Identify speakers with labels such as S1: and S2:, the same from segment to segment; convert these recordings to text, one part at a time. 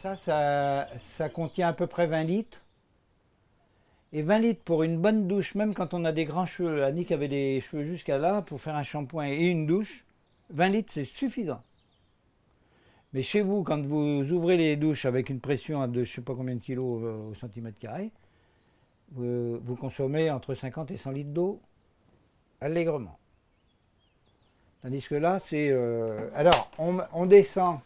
S1: Ça, ça, contient à peu près 20 litres. Et 20 litres pour une bonne douche, même quand on a des grands cheveux, Annick avait des cheveux jusqu'à là, pour faire un shampoing et une douche, 20 litres c'est suffisant. Mais chez vous, quand vous ouvrez les douches avec une pression de je ne sais pas combien de kilos euh, au centimètre carré, vous, consommez entre 50 et 100 litres d'eau allègrement. Tandis que là, c'est... Euh, alors, on, descend...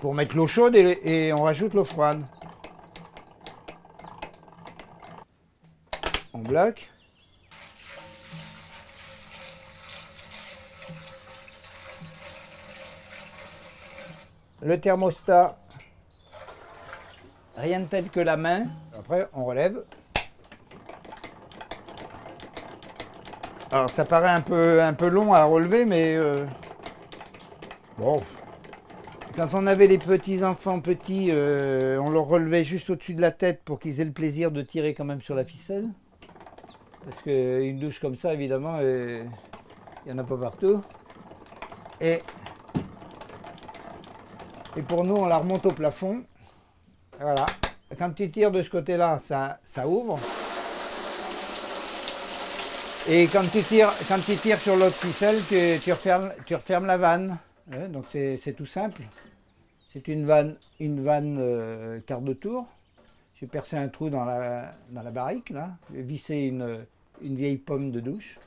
S1: pour mettre l'eau chaude et, on rajoute l'eau froide. On bloque. Le thermostat, rien de tel que la main. Après, on relève. Alors, ça paraît un peu, un peu long à relever, mais euh, bon. Quand on avait les petits enfants petits, euh, on leur relevait juste au-dessus de la tête pour qu'ils aient le plaisir de tirer quand même sur la ficelle. Parce qu'une douche comme ça, évidemment, euh, il n'y en a pas partout. Et et pour nous, on la remonte au plafond. voilà. Quand tu tires de ce côté-là, ça, ça ouvre. Et quand tu tires, quand tu tires sur l'autre ficelle, tu, refermes, tu refermes la vanne. Donc c'est tout simple. C'est une vanne, une vanne euh, quart de tour. J'ai percé un trou dans la, barrique, là. J'ai vissé une, vieille pomme de douche.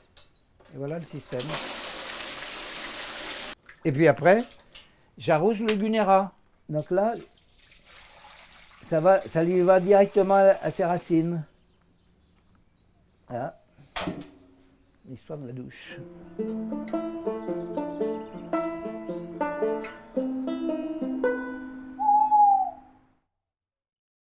S1: Et voilà le système. Et puis après, j'arrose le Gunera. Donc là, ça lui va directement à ses racines. Voilà. L'histoire de la douche.